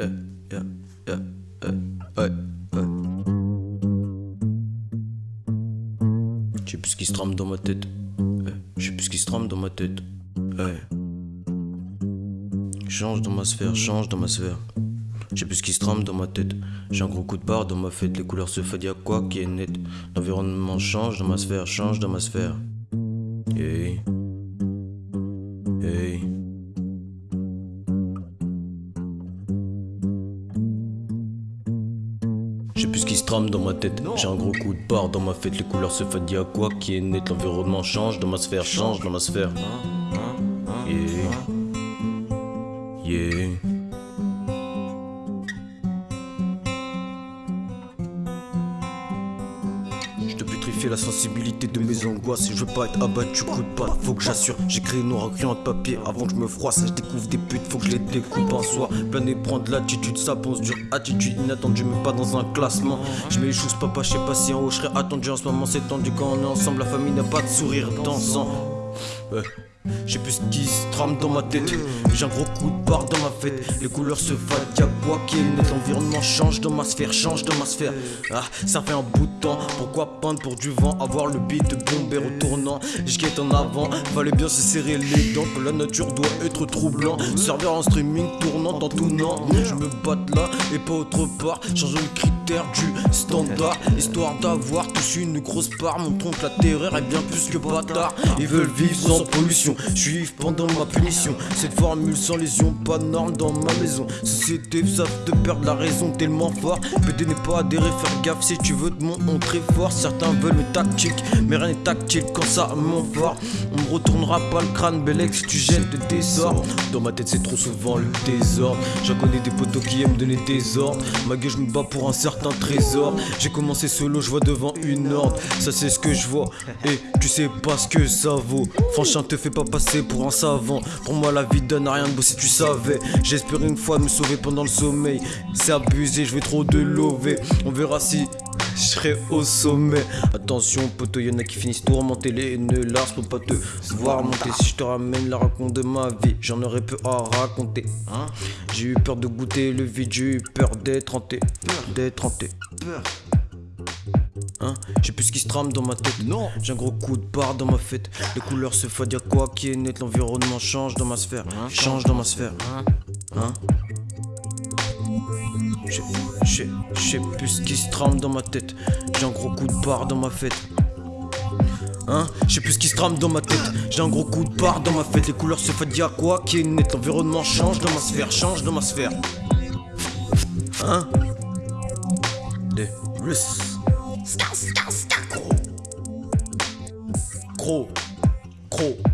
yeah, plus ce qui se trame dans ma tête. Ouais, J'ai plus ce qui se trame dans ma tête. Change dans ma sphère, change dans ma sphère. J'ai plus ce qui se trame dans ma tête. J'ai un gros coup de barre dans ma fête. Les couleurs se fadent, y'a quoi qui est net. L'environnement change dans ma sphère, change dans ma sphère. J'ai plus ce qui se trame dans ma tête. J'ai un gros coup de barre dans ma fête. Les couleurs se fadent, y'a quoi qui est net. L'environnement change dans ma sphère, change dans ma sphère. Yeah. Yeah. La sensibilité de mes angoisses Et je veux pas être abattu, coup de patte, faut que j'assure. J'ai créé noir en de papier avant que je me froisse. Je découvre des putes, faut que je les découpe en soi. Plein et prendre l'attitude, ça pense dur. Attitude inattendue, mais pas dans un classement. Je choses, papa, je sais pas si en haut je serais attendu En ce moment. C'est tendu quand on est ensemble La famille n'a pas de sourire dansant. J'ai plus ce qui se trame dans ma tête. J'ai un gros coup de barre dans ma fête. Les couleurs se fadent, y'a quoi qui est net L'environnement change dans ma sphère, change dans ma sphère. Ah, ça fait un bout de temps. Pourquoi peindre pour du vent? Avoir le beat de bomber au tournant. Je guette en avant, fallait bien se serrer les dents Que la nature doit être troublant. Serveur en streaming tournant en tout non Je me batte là et pas autre part. Change le critère du standard. Histoire d'avoir tous une grosse part. Montrons que la terreur est bien plus que bâtard. Ils veulent vivre sans pollution Suivre pendant ma punition. Cette formule sans lésion, pas de dans ma maison. Société savent te perdre la raison tellement fort. PD n'est pas adhéré, faire gaffe si tu veux te montrer fort. Certains veulent mes tactiques, mais rien n'est tactile quand ça monte fort. On me retournera pas le crâne, si tu gênes de désordre. Dans ma tête c'est trop souvent le désordre. J'en connais des potos qui aiment donner des ordres. Ma gueule je me bats pour un certain trésor. J'ai commencé solo, je vois devant une horde. Ça c'est ce que je vois, et tu sais pas ce que ça vaut. Franchement te fais pas passer pour un savant. Pour moi la vie donne à rien de beau si tu savais. J'espère une fois me sauver pendant le sommeil. C'est abusé, je vais trop de lover. On verra si je serai au sommet. Attention poteau, y'en a qui finissent tourmentés Les ne lars pour pas te voir monter. Si je te ramène la raconte de ma vie J'en aurais peu à raconter hein. J'ai eu peur de goûter le vide J'ai eu peur d'être hanté. D'être hanté Hein J'ai plus ce qui se trame dans ma tête. Non, j'ai un gros coup de barre dans ma fête. Les couleurs se fadent, y'a quoi qui est net. L'environnement change dans ma sphère. Change dans ma sphère. Hein J'ai- plus ce qui se trame dans ma tête. J'ai un gros coup de barre dans ma fête. Hein J'ai plus ce qui se trame dans ma tête. J'ai un gros coup de barre dans ma fête. Les couleurs se fadent, y'a quoi qui est net. L'environnement change dans ma sphère. Change dans ma sphère. Hein Des risques. スタスタスタこう。こう。こう。